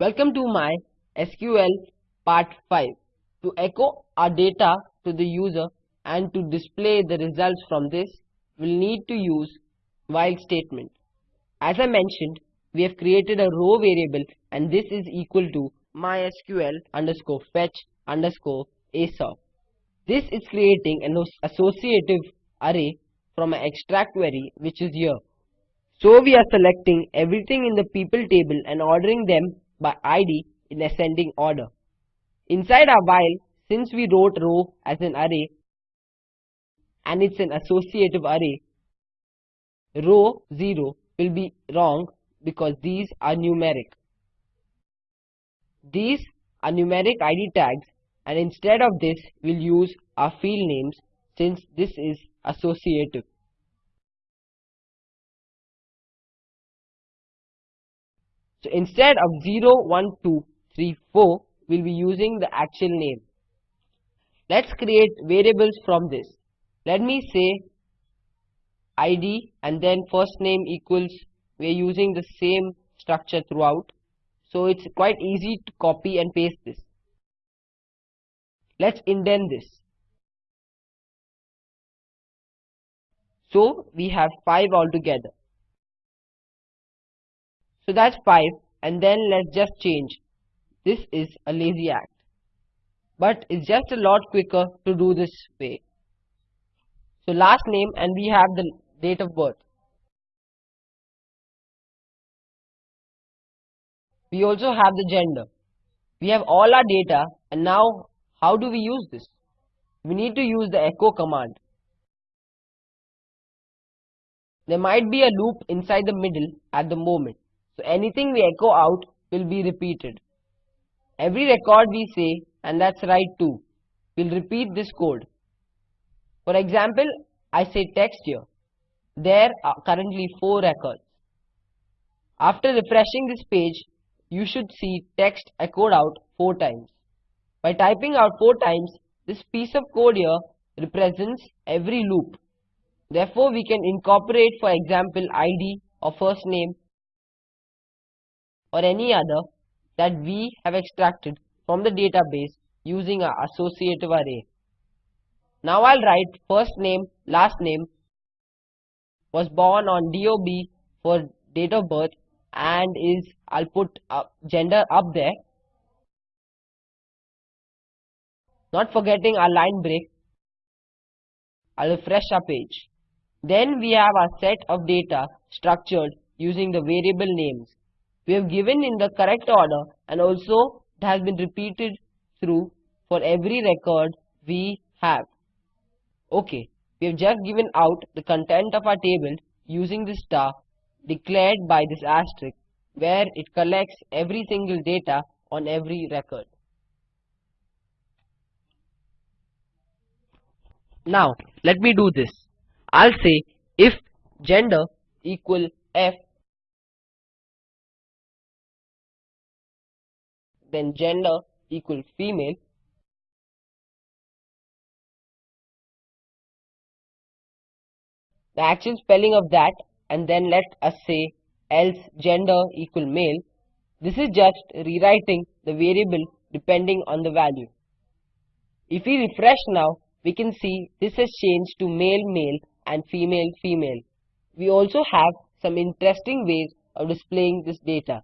Welcome to my SQL part 5. To echo our data to the user and to display the results from this, we'll need to use while statement. As I mentioned, we have created a row variable and this is equal to mysql underscore fetch underscore assoc. This is creating an associative array from an extract query which is here. So we are selecting everything in the people table and ordering them by ID in ascending order. Inside our while, since we wrote row as an array and it's an associative array, row 0 will be wrong because these are numeric. These are numeric ID tags and instead of this we'll use our field names since this is associative. So instead of 0, 1, 2, 3, 4, we'll be using the actual name. Let's create variables from this. Let me say id and then first name equals, we're using the same structure throughout. So it's quite easy to copy and paste this. Let's indent this. So we have 5 altogether. So that's 5 and then let's just change. This is a lazy act. But it's just a lot quicker to do this way. So last name and we have the date of birth. We also have the gender. We have all our data and now how do we use this? We need to use the echo command. There might be a loop inside the middle at the moment. So anything we echo out will be repeated. Every record we say, and that's right too, will repeat this code. For example, I say text here. There are currently 4 records. After refreshing this page, you should see text echoed out 4 times. By typing out 4 times, this piece of code here represents every loop. Therefore, we can incorporate for example ID or first name or any other that we have extracted from the database using our associative array. Now I'll write first name, last name, was born on DOB for date of birth and is, I'll put uh, gender up there. Not forgetting our line break. I'll refresh our page. Then we have our set of data structured using the variable names. We have given in the correct order and also it has been repeated through for every record we have. Okay, we have just given out the content of our table using the star declared by this asterisk where it collects every single data on every record. Now, let me do this. I'll say if gender equal F, then gender equal female, the actual spelling of that and then let us say else gender equal male. This is just rewriting the variable depending on the value. If we refresh now, we can see this has changed to male male and female female. We also have some interesting ways of displaying this data.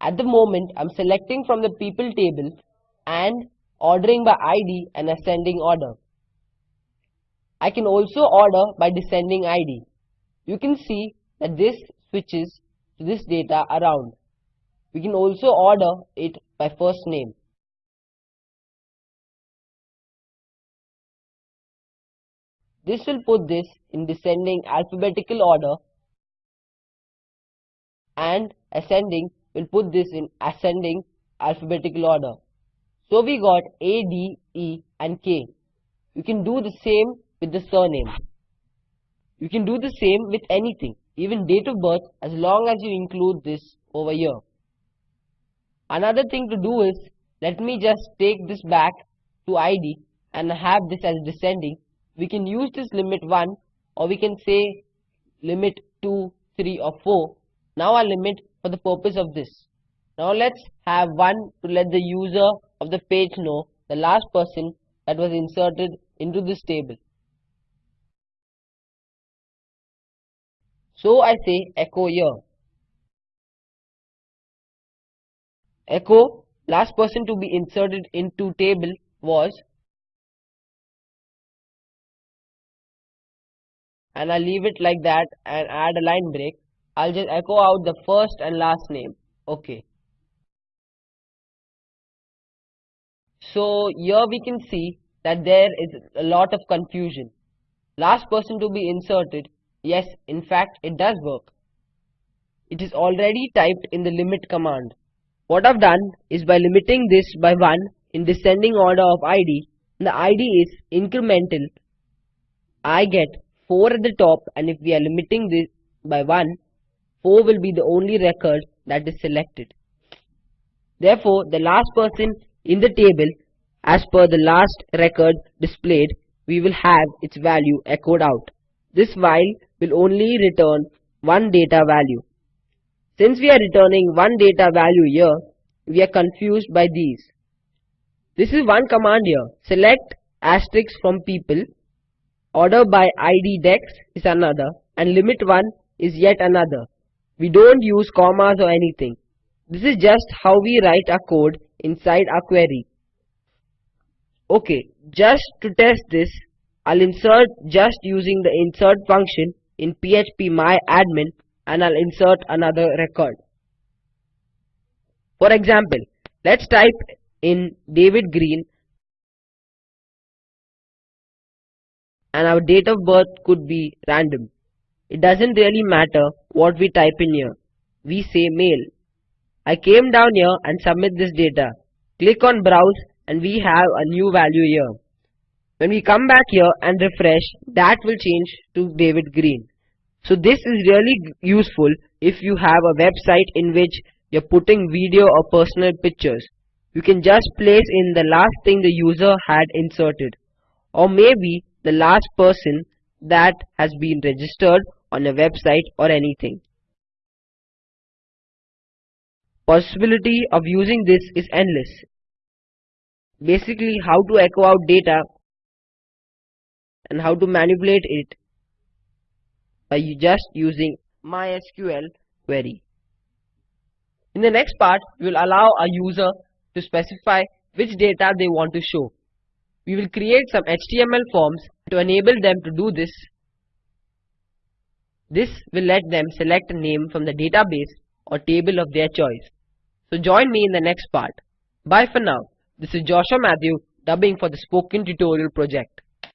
At the moment, I'm selecting from the people table and ordering by ID and ascending order. I can also order by descending ID. You can see that this switches to this data around. We can also order it by first name. This will put this in descending alphabetical order and ascending will put this in ascending alphabetical order. So we got A, D, E and K. You can do the same with the surname. You can do the same with anything, even date of birth as long as you include this over here. Another thing to do is, let me just take this back to ID and have this as descending. We can use this limit 1 or we can say limit 2, 3 or 4. Now our limit for the purpose of this. Now let's have one to let the user of the page know the last person that was inserted into this table. So I say echo here. Echo last person to be inserted into table was and I'll leave it like that and add a line break. I'll just echo out the first and last name. Okay. So here we can see that there is a lot of confusion. Last person to be inserted Yes, in fact, it does work. It is already typed in the limit command. What I've done is by limiting this by 1 in descending order of ID, the ID is incremental. I get 4 at the top and if we are limiting this by 1, 4 will be the only record that is selected. Therefore, the last person in the table as per the last record displayed, we will have its value echoed out. This while will only return one data value. Since we are returning one data value here, we are confused by these. This is one command here. Select asterisk from people, order by ID desc is another, and limit 1 is yet another. We don't use commas or anything. This is just how we write our code inside our query. Okay, just to test this, I'll insert just using the insert function in phpMyAdmin and I'll insert another record. For example, let's type in David Green and our date of birth could be random. It doesn't really matter what we type in here. We say male. I came down here and submit this data. Click on browse and we have a new value here. When we come back here and refresh, that will change to David Green. So this is really useful if you have a website in which you're putting video or personal pictures. You can just place in the last thing the user had inserted or maybe the last person that has been registered on a website or anything. Possibility of using this is endless. Basically how to echo out data and how to manipulate it by just using MySQL query. In the next part, we will allow a user to specify which data they want to show. We will create some HTML forms to enable them to do this. This will let them select a name from the database or table of their choice. So join me in the next part. Bye for now. This is Joshua Matthew dubbing for the Spoken Tutorial project.